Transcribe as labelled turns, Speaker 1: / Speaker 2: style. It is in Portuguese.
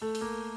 Speaker 1: Música